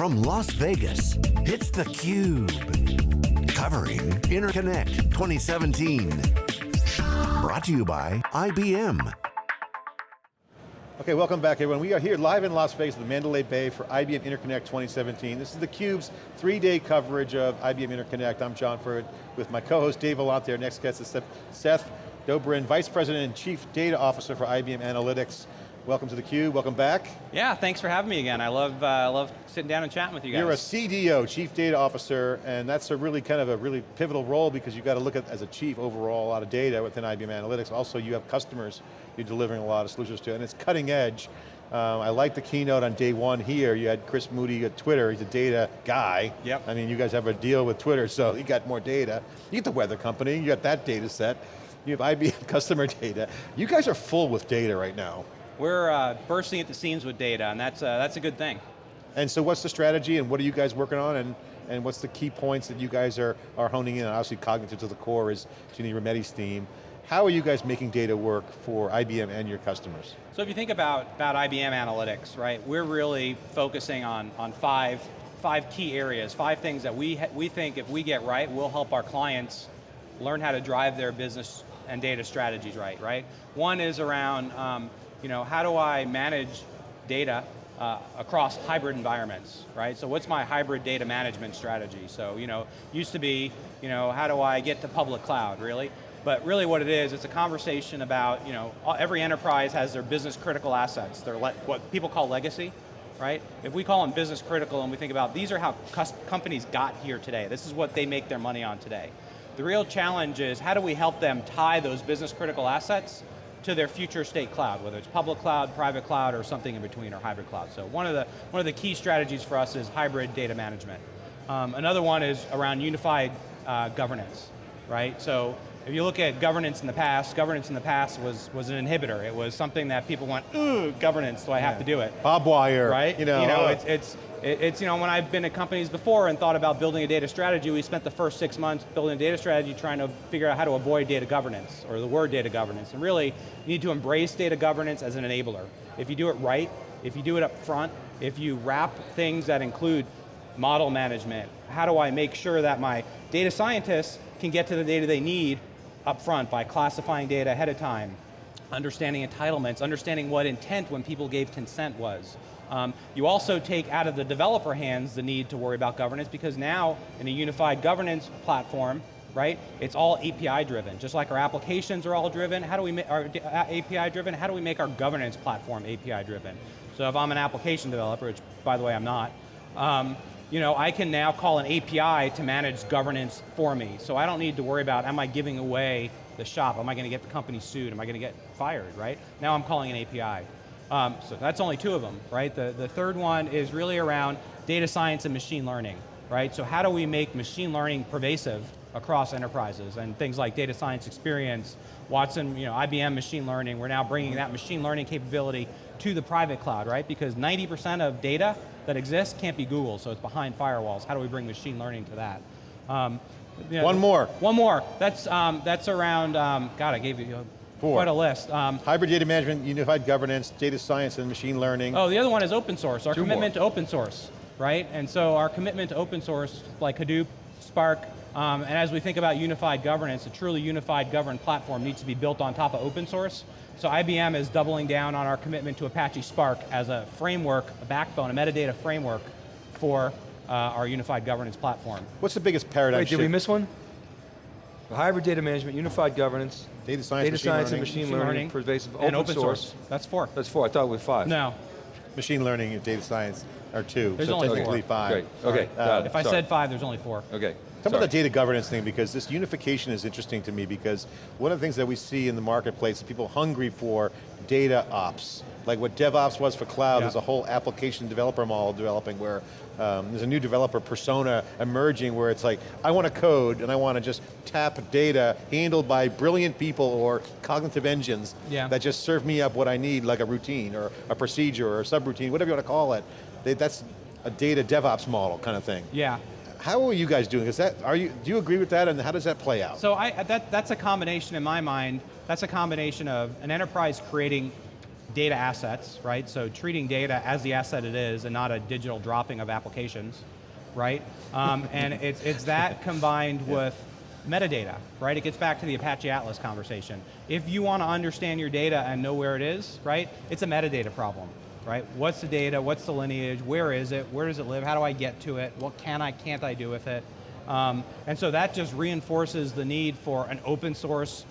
From Las Vegas, it's theCUBE. Covering Interconnect 2017. Brought to you by IBM. Okay, welcome back everyone. We are here live in Las Vegas at the Mandalay Bay for IBM Interconnect 2017. This is theCUBE's three-day coverage of IBM Interconnect. I'm John Furrier with my co-host Dave Vellante. Our next guest is Seth Dobrin, Vice President and Chief Data Officer for IBM Analytics. Welcome to theCUBE, welcome back. Yeah, thanks for having me again. I love, uh, love sitting down and chatting with you guys. You're a CDO, Chief Data Officer, and that's a really kind of a really pivotal role because you've got to look at, as a chief, overall, a lot of data within IBM Analytics. Also, you have customers you're delivering a lot of solutions to, and it's cutting edge. Um, I like the keynote on day one here. You had Chris Moody at Twitter, he's a data guy. Yep. I mean, you guys have a deal with Twitter, so you got more data. You get the weather company, you got that data set. You have IBM customer data. You guys are full with data right now. We're uh, bursting at the seams with data, and that's, uh, that's a good thing. And so what's the strategy, and what are you guys working on, and, and what's the key points that you guys are, are honing in on? Obviously cognitive to the core is Ginni Rometty's theme. How are you guys making data work for IBM and your customers? So if you think about, about IBM Analytics, right, we're really focusing on, on five, five key areas, five things that we, we think if we get right, will help our clients learn how to drive their business and data strategies right, right? One is around um, you know, how do I manage data uh, across hybrid environments, right? So what's my hybrid data management strategy? So, you know, used to be, you know, how do I get to public cloud, really? But really what it is, it's a conversation about, you know, every enterprise has their business critical assets, They're what people call legacy, right? If we call them business critical and we think about, these are how companies got here today, this is what they make their money on today. The real challenge is, how do we help them tie those business critical assets to their future state cloud, whether it's public cloud, private cloud, or something in between, or hybrid cloud. So one of the, one of the key strategies for us is hybrid data management. Um, another one is around unified uh, governance, right? So if you look at governance in the past, governance in the past was, was an inhibitor. It was something that people went, ooh, governance, do I have yeah. to do it? Bob wire. Right? You know, you know uh, it's, it's, it's, you know, when I've been at companies before and thought about building a data strategy, we spent the first six months building a data strategy trying to figure out how to avoid data governance, or the word data governance. And really, you need to embrace data governance as an enabler. If you do it right, if you do it up front, if you wrap things that include model management, how do I make sure that my data scientists can get to the data they need up front by classifying data ahead of time, understanding entitlements, understanding what intent when people gave consent was, um, you also take out of the developer hands the need to worry about governance because now in a unified governance platform, right, it's all API driven. Just like our applications are all driven, how do we make our API driven, how do we make our governance platform API driven? So if I'm an application developer, which by the way I'm not, um, you know, I can now call an API to manage governance for me. So I don't need to worry about, am I giving away the shop? Am I going to get the company sued? Am I going to get fired, right? Now I'm calling an API. Um, so that's only two of them, right? The, the third one is really around data science and machine learning, right? So how do we make machine learning pervasive across enterprises and things like data science experience, Watson, you know, IBM machine learning, we're now bringing that machine learning capability to the private cloud, right? Because 90% of data that exists can't be Google, so it's behind firewalls. How do we bring machine learning to that? Um, you know, one more. One more. That's um, that's around. Um, God, I gave you Four. Quite a list. Um, Hybrid data management, unified governance, data science and machine learning. Oh, the other one is open source, our Two commitment more. to open source, right? And so our commitment to open source, like Hadoop, Spark, um, and as we think about unified governance, a truly unified governed platform needs to be built on top of open source. So IBM is doubling down on our commitment to Apache Spark as a framework, a backbone, a metadata framework for uh, our unified governance platform. What's the biggest paradigm Wait, did we miss one? The Hybrid data management, unified governance, data science, data machine science learning, and machine, machine learning, learning, pervasive, open, open source. source. That's four. That's four, I thought it was five. No. Machine learning and data science are two, there's so only technically four. five. Great, okay, uh, If I Sorry. said five, there's only four. Okay. Talk about the data governance thing because this unification is interesting to me because one of the things that we see in the marketplace is people hungry for data ops. Like what DevOps was for cloud, yeah. there's a whole application developer model developing where um, there's a new developer persona emerging where it's like, I want to code and I want to just tap data handled by brilliant people or cognitive engines yeah. that just serve me up what I need, like a routine or a procedure or a subroutine, whatever you want to call it. That's a data DevOps model kind of thing. Yeah. How are you guys doing? Is that, are you, do you agree with that and how does that play out? So I, that, that's a combination in my mind, that's a combination of an enterprise creating data assets, right? So treating data as the asset it is and not a digital dropping of applications, right? Um, and it's, it's that combined yeah. with metadata, right? It gets back to the Apache Atlas conversation. If you want to understand your data and know where it is, right, it's a metadata problem, right? What's the data, what's the lineage, where is it, where does it live, how do I get to it, what can I, can't I do with it? Um, and so that just reinforces the need for an open source,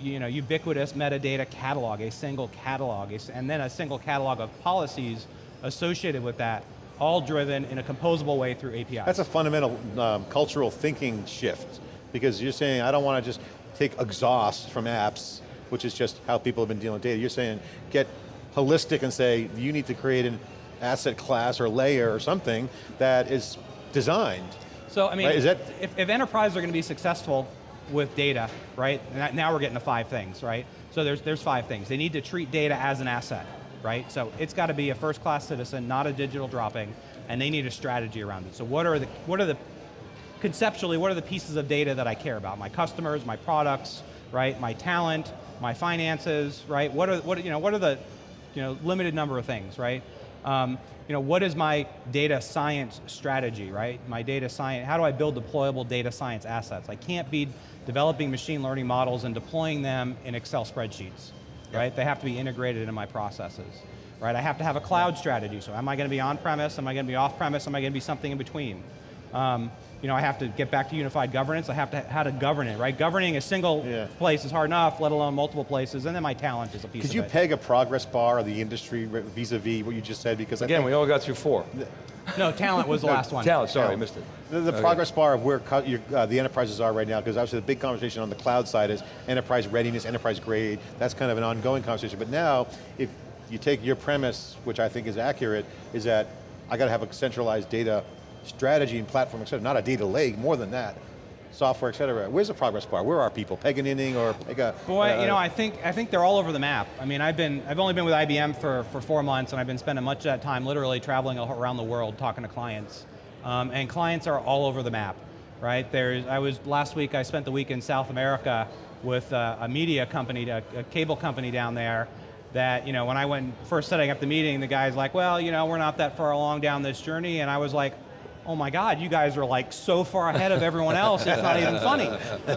you know, ubiquitous metadata catalog, a single catalog, and then a single catalog of policies associated with that, all driven in a composable way through APIs. That's a fundamental um, cultural thinking shift, because you're saying, I don't want to just take exhaust from apps, which is just how people have been dealing with data. You're saying, get holistic and say, you need to create an asset class or layer or something that is designed so I mean, right, that if, if enterprises are going to be successful with data, right, now we're getting to five things, right? So there's, there's five things. They need to treat data as an asset, right? So it's got to be a first class citizen, not a digital dropping, and they need a strategy around it. So what are the, what are the, conceptually, what are the pieces of data that I care about? My customers, my products, right? My talent, my finances, right? What are, what, you know, what are the, you know, limited number of things, right? Um, you know, what is my data science strategy, right? My data science, how do I build deployable data science assets? I can't be developing machine learning models and deploying them in Excel spreadsheets, yep. right? They have to be integrated into my processes, right? I have to have a cloud strategy, so am I going to be on-premise, am I going to be off-premise, am I going to be something in between? Um, you know, I have to get back to unified governance, I have to, how to govern it, right? Governing a single yeah. place is hard enough, let alone multiple places, and then my talent is a piece of. it. Could you it. peg a progress bar of the industry vis-a-vis -vis what you just said? Because Again, we all got through four. No, talent was the no, last one. Talent, sorry, I missed it. The, the okay. progress bar of where uh, the enterprises are right now, because obviously the big conversation on the cloud side is enterprise readiness, enterprise grade, that's kind of an ongoing conversation. But now, if you take your premise, which I think is accurate, is that I got to have a centralized data strategy and platform, et cetera, not a data lake, more than that. Software, et cetera. Where's the progress bar? Where are people? Peganinning or Pega? Boy, uh, you know, I think I think they're all over the map. I mean, I've been I've only been with IBM for for four months, and I've been spending much of that time literally traveling around the world talking to clients, um, and clients are all over the map, right? There's I was last week. I spent the week in South America with a, a media company, a, a cable company down there, that, you know, when I went first setting up the meeting, the guy's like, well, you know, we're not that far along down this journey, and I was like, oh my God, you guys are like so far ahead of everyone else, it's not even funny,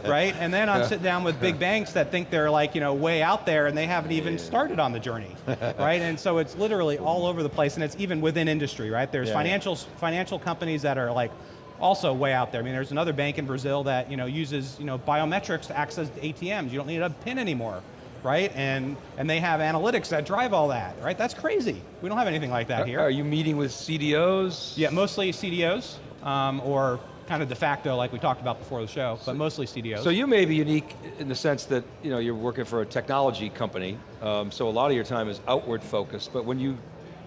right? And then I'm sitting down with big banks that think they're like, you know, way out there and they haven't even started on the journey, right? And so it's literally all over the place and it's even within industry, right? There's yeah, financial, yeah. financial companies that are like, also way out there. I mean, there's another bank in Brazil that you know uses you know biometrics to access ATMs. You don't need a PIN anymore right? And, and they have analytics that drive all that, right? That's crazy. We don't have anything like that here. Are you meeting with CDOs? Yeah, mostly CDOs, um, or kind of de facto like we talked about before the show, but mostly CDOs. So you may be unique in the sense that you know, you're working for a technology company, um, so a lot of your time is outward focused, but when you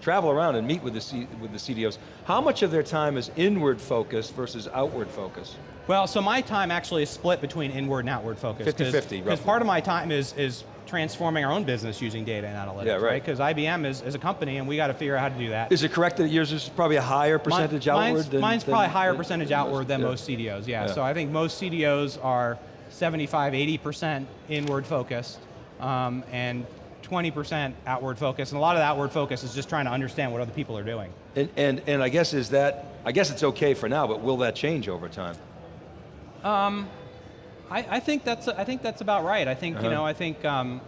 travel around and meet with the, C, with the CDOs, how much of their time is inward focused versus outward focused? Well, so my time actually is split between inward and outward focus. 50-50, Because part of my time is, is transforming our own business using data and analytics, yeah, right? Because right? IBM is, is a company and we got to figure out how to do that. Is it correct that yours is probably a higher percentage Mine, outward? Mine's, than, mine's than, probably higher than, percentage outward than yeah. most CDOs, yeah. yeah. So I think most CDOs are 75, 80% inward focused um, and 20% outward focus, and a lot of the outward focus is just trying to understand what other people are doing. And, and, and I guess is that, I guess it's okay for now, but will that change over time? Um, I, I, think that's I think that's about right. I think uh -huh. you uh-huh. know I think um,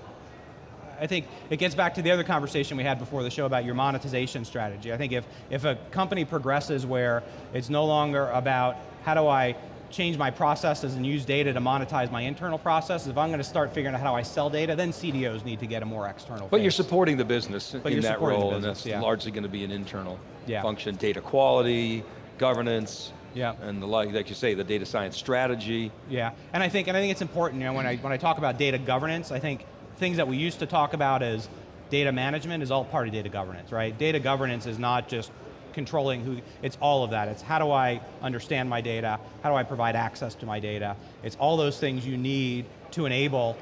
I think it gets back to the other conversation we had before the show about your monetization strategy. I think if, if a company progresses where it's no longer about how do I change my processes and use data to monetize my internal processes, if I'm going to start figuring out how do I sell data, then CDOs need to get a more external But face. you're supporting the business but in that role, business, and that's yeah. largely going to be an internal yeah. function. Data quality, governance, yeah. and the like, like you say, the data science strategy. Yeah, and I think, and I think it's important, you know, when I, when I talk about data governance, I think things that we used to talk about as data management is all part of data governance, right? Data governance is not just controlling who, it's all of that. It's how do I understand my data? How do I provide access to my data? It's all those things you need to enable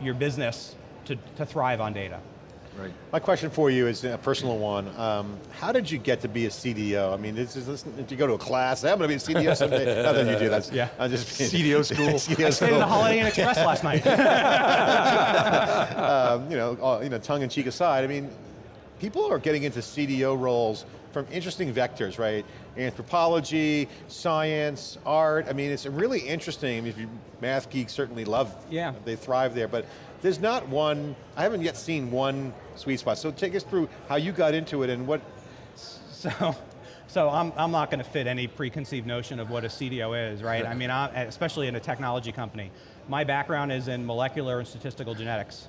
your business to, to thrive on data. Right. My question for you is a personal one. Um, how did you get to be a CDO? I mean, this is, this, did you go to a class? I'm going to be a CDO someday. Not that you do, that's, Yeah. I'm just being- CDO school. CDO I stayed at the Holiday Inn Express last night. um, you know, all, you know, tongue in cheek aside, I mean, people are getting into CDO roles from interesting vectors, right? Anthropology, science, art. I mean, it's really interesting. If you math geeks certainly love, Yeah. they thrive there. But there's not one. I haven't yet seen one sweet spot. So take us through how you got into it and what. So, so I'm, I'm not going to fit any preconceived notion of what a CDO is, right? I mean, I, especially in a technology company. My background is in molecular and statistical genetics,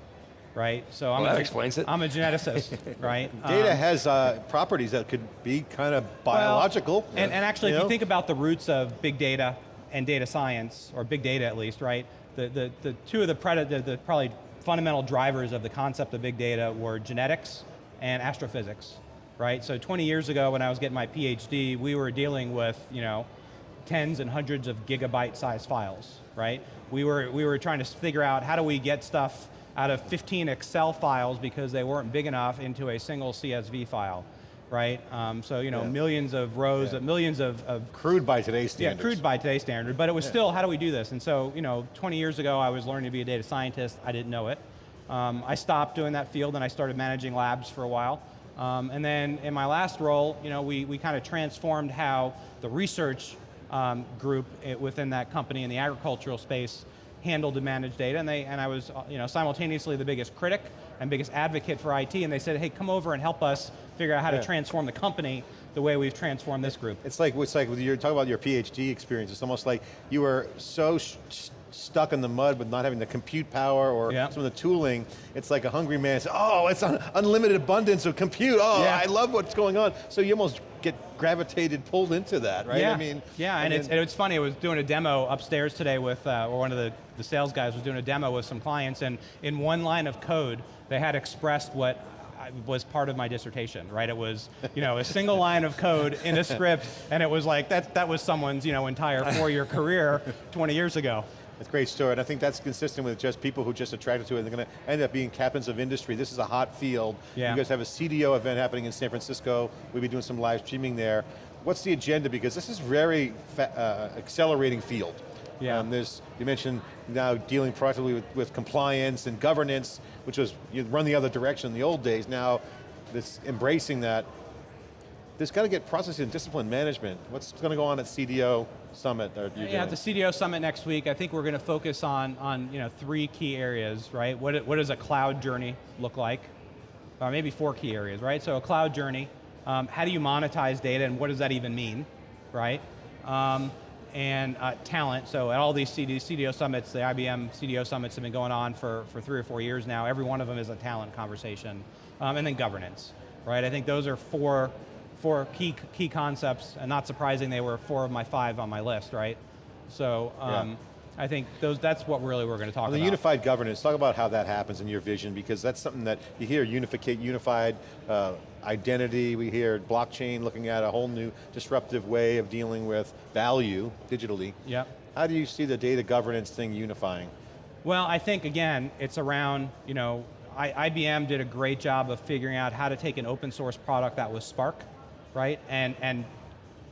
right? So I'm Well, that a, explains it. I'm a geneticist, right? Data Um, has uh, properties that could be kind of biological. Well, and, and actually, you if know? you think about the roots of big data and data science, or big data at least, right? The, the, the two of the, the, the probably fundamental drivers of the concept of big data were genetics and astrophysics, right? So 20 years ago when I was getting my PhD, we were dealing with, you know, tens and hundreds of gigabyte size files, right? We were, we were trying to figure out how do we get stuff out of 15 Excel files because they weren't big enough into a single CSV file, right? Um, so, you know, Yeah. millions of rows, Yeah. of millions of, of crude by today's yeah, crude by today's standard, but it was still, how do we do this? And so, you know, 20 years ago, I was learning to be a data scientist. I didn't know it. Um, I stopped doing that field and I started managing labs for a while. Um, and then in my last role, you know, we, we kind of transformed how the research um, group i- within that company in the agricultural space handled and managed data, and they and I was you know simultaneously the biggest critic and biggest advocate for IT, and they said, hey, come over and help us figure out how Yeah. to transform the company the way we've transformed this group. It's like, it's like you're talking about your PhD experience, it's almost like you were so stuck in the mud with not having the compute power or Yeah. some of the tooling, it's like a hungry man says, oh, it's un unlimited abundance of compute, oh, Yeah. I love what's going on. So you almost get gravitated, pulled into that, right? Yeah, I mean, yeah, and, it's, then- and it's funny. I was doing a demo upstairs today with, uh, or one of the, the sales guys was doing a demo with some clients, and in one line of code, they had expressed what was part of my dissertation, right? It was, you know, a single line of code in a script, and it was like, that, that was someone's, you know, entire four-year career 20 years ago. It's a great story, and I think that's consistent with just people who just attracted to it. They're going to end up being captains of industry. This is a hot field. Yeah. You guys have a CDO event happening in San Francisco. We'll be doing some live streaming there. What's the agenda? Because this is very uh, accelerating field. Yeah. Um, there's, you mentioned now dealing proactively with, with compliance and governance, which was, you run the other direction in the old days. Now, this embracing that. There's got to get process and discipline management. What's going to go on at CDO Summit? Yeah, at the CDO Summit next week, I think we're going to focus on, on you know, three key areas, right? What, what does a cloud journey look like? Or maybe four key areas, right? So a cloud journey, um, how do you monetize data and what does that even mean, right? Um, and uh, talent, so at all these CD, CDO summits, the IBM CDO summits have been going on for, for three or four years now. Every one of them is a talent conversation. Um, and then governance, right? I think those are four, four key, key concepts, and not surprising they were four of my five on my list, right? So um, I think those, that's what really we're going to talk On the about. unified governance, talk about how that happens in your vision, because that's something that you hear unificate, unified uh, identity, we hear blockchain looking at a whole new disruptive way of dealing with value digitally. Yep. How do you see the data governance thing unifying? Well, I think again, it's around, you know, I, IBM did a great job of figuring out how to take an open source product that was Spark, right, and, and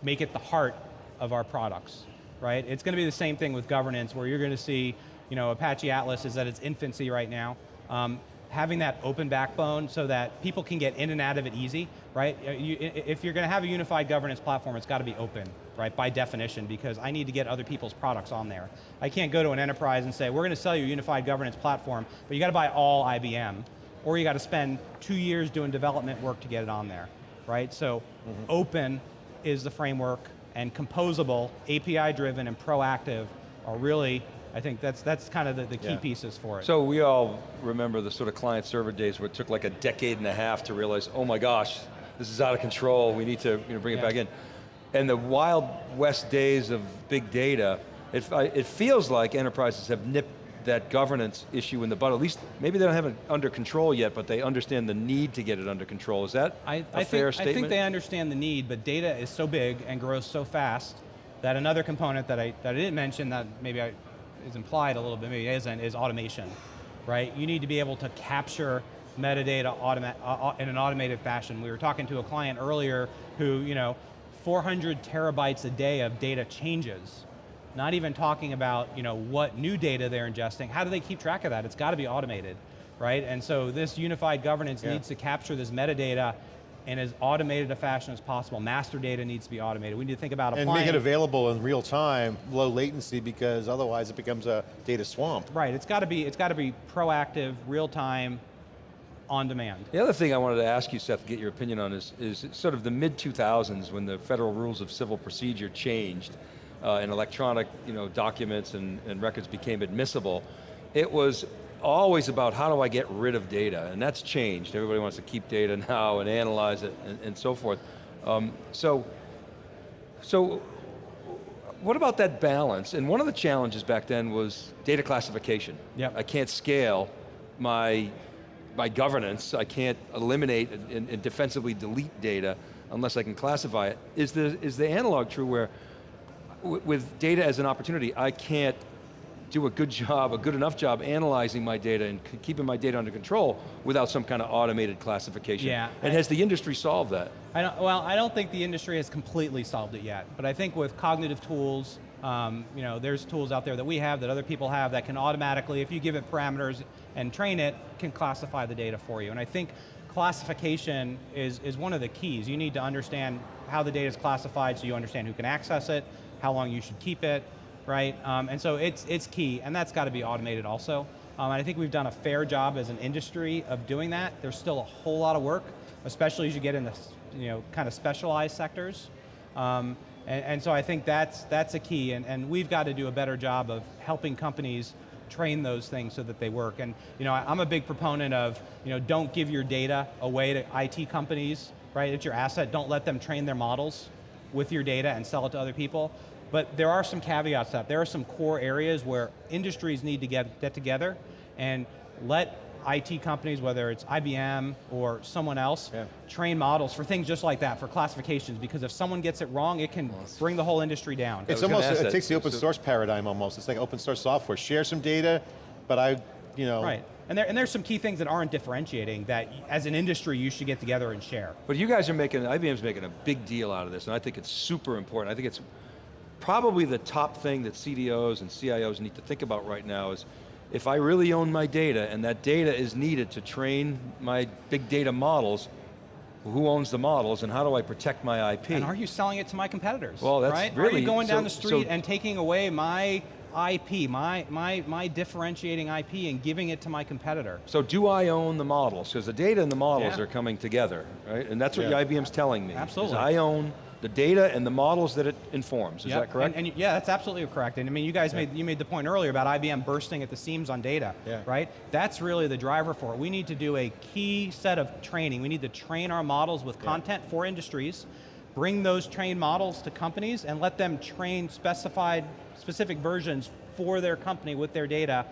make it the heart of our products, right? It's going to be the same thing with governance where you're going to see, you know, Apache Atlas is at its infancy right now. Um, having that open backbone so that people can get in and out of it easy, right? Uh, You, if you're going to have a unified governance platform, it's got to be open, right, by definition, because I need to get other people's products on there. I can't go to an enterprise and say, we're going to sell you a unified governance platform, but you got to buy all IBM, or you got to spend two years doing development work to get it on there, right? So mm-hmm. open is the framework, and composable, API-driven, and proactive are really, I think that's, that's kind of the, the key Yeah. pieces for it. So we all remember the sort of client server days where it took like a decade and a half to realize, oh my gosh, this is out of control, we need to you know, bring it back in. And the wild west days of big data, it, it feels like enterprises have nipped that governance issue in the butt, At least, maybe they don't have it under control yet, but they understand the need to get it under control. Is that I, a I fair think, statement? I think they understand the need, but data is so big and grows so fast that another component that I, that I didn't mention that maybe I, is implied a little bit, maybe isn't, is automation, right? You need to be able to capture metadata automa uh, uh, in an automated fashion. We were talking to a client earlier who, you know, 400 terabytes a day of data changes. Not even talking about, you know, what new data they're ingesting. How do they keep track of that? It's got to be automated, right? And so this unified governance Yeah. needs to capture this metadata in as automated a fashion as possible. Master data needs to be automated. We need to think about And make it available in real time, low latency, because otherwise it becomes a data swamp. Right, it's got to be, it's got to be proactive, real time, on demand. The other thing I wanted to ask you, Seth, to get your opinion on is, is sort of the mid-2000s when the federal rules of civil procedure changed uh, and electronic you know, documents and, and records became admissible. It was always about how do I get rid of data, and that's changed. Everybody wants to keep data now and analyze it and, and so forth. Um, so, so what about that balance? And one of the challenges back then was data classification. Yep. I can't scale my, my governance, I can't eliminate and, and defensively delete data unless I can classify it. Is the, is the analog true where with data as an opportunity, I can't do a good job, a good enough job analyzing my data and keeping my data under control without some kind of automated classification? Yeah, And I- has the industry solved that? I don't, well, I don't think the industry has completely solved it yet, but I think with cognitive tools, um, you know, there's tools out there that we have, that other people have, that can automatically, if you give it parameters and train it, can classify the data for you. And I think classification is, is one of the keys. You need to understand how the data is classified so you understand who can access it, how long you should keep it, right? Um, and so it's, it's key, and that's got to be automated also. Um, and I think we've done a fair job as an industry of doing that. There's still a whole lot of work, especially as you get into you know, kind of specialized sectors. Um, and, and so I think that's, that's a key, and, and we've got to do a better job of helping companies train those things so that they work. And you know, I- I'm a big proponent of, you know, don't give your data away to IT companies, right? It's your asset, don't let them train their models with your data and sell it to other people. But there are some caveats to that. There are some core areas where industries need to get, get together and let IT companies, whether it's IBM or someone else, Yeah. train models for things just like that, for classifications, because if someone gets it wrong, it can bring the whole industry down. It's almost, it that. takes the open So- source paradigm almost. It's like open source software. Share some data, but I, you know. Right, and, there, and there's some key things that aren't differentiating that as an industry you should get together and share. But you guys are making, IBM's making a big deal out of this, and I think it's super important. I think it's probably the top thing that CDOs and CIOs need to think about right now is, if I really own my data and that data is needed to train my big data models, who owns the models and how do I protect my IP? And are you selling it to my competitors? Well, that's right? Are you going down so- the street so- and taking away my IP, my, my, my differentiating IP and giving it to my competitor? So do I own the models? Because the data and the models Yeah. are coming together, right? And that's what Yeah. IBM's telling me. Absolutely. I own the data and the models that it informs, is Yep, that correct? And, and yeah, that's absolutely correct. And I mean, you guys made you made the point earlier about IBM bursting at the seams on data, Yeah. right? That's really the driver for it. We need to do a key set of training. We need to train our models with content for industries, bring those trained models to companies, and let them train specified, specific versions for their company with their data.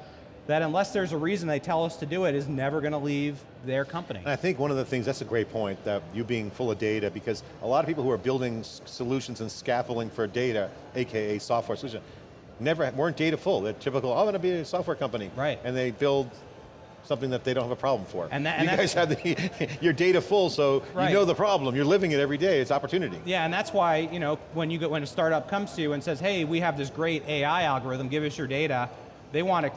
That unless there's a reason they tell us to do it, is never going to leave their company. And I think one of the things, that's a great point, that you being full of data, because a lot of people who are building solutions and scaffolding for data, AKA software solution, never, weren't data full. They're typical, oh, I'm going to be a software company. Right. And they build something that they don't have a problem for. And that- and you guys have the, your data full, so Right. you know the problem, you're living it every day, it's opportunity. Yeah, and that's why, you know, when you get when a startup comes to you and says, "Hey, we have this great AI algorithm, give us your data," they want to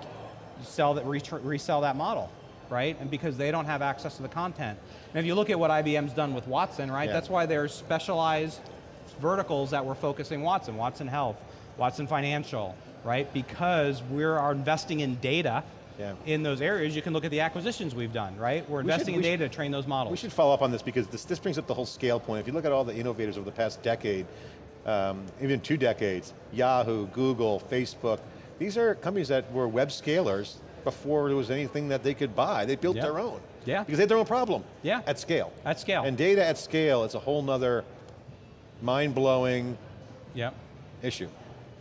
sell that re- resell that model, right? And because they don't have access to the content. And if you look at what IBM's done with Watson, right? Yeah. That's why there's specialized verticals that we're focusing Watson, Watson Health, Watson Financial, right? Because we're investing in data Yeah. in those areas. You can look at the acquisitions we've done, right? We're We should- investing we in data to train those models. We should follow up on this because this, this brings up the whole scale point. If you look at all the innovators over the past decade, um, even two decades, Yahoo, Google, Facebook, these are companies that were web scalers before there was anything that they could buy. They built Yeah. their own. Yeah. Because they had their own problem. Yeah. At scale. At scale. And data at scale is a whole nother mind-blowing Yep, issue.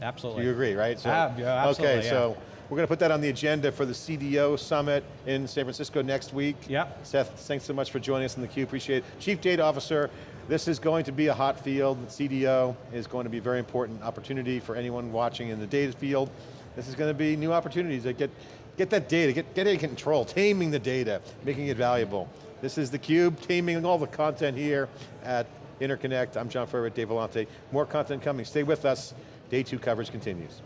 absolutely. You agree, right? So, Ah, yeah, absolutely, Okay, yeah. so we're going to put that on the agenda for the CDO Summit in San Francisco next week. Yep. Seth, thanks so much for joining us in the theCUBE, appreciate it. Chief Data Officer, this is going to be a hot field. CDO is going to be a very important opportunity for anyone watching in the data field. This is going to be new opportunities that get Get that data, get, get in control, taming the data, making it valuable. This is theCUBE, taming all the content here at Interconnect. I'm John Furrier, Dave Vellante. More content coming, stay with us. Day two coverage continues.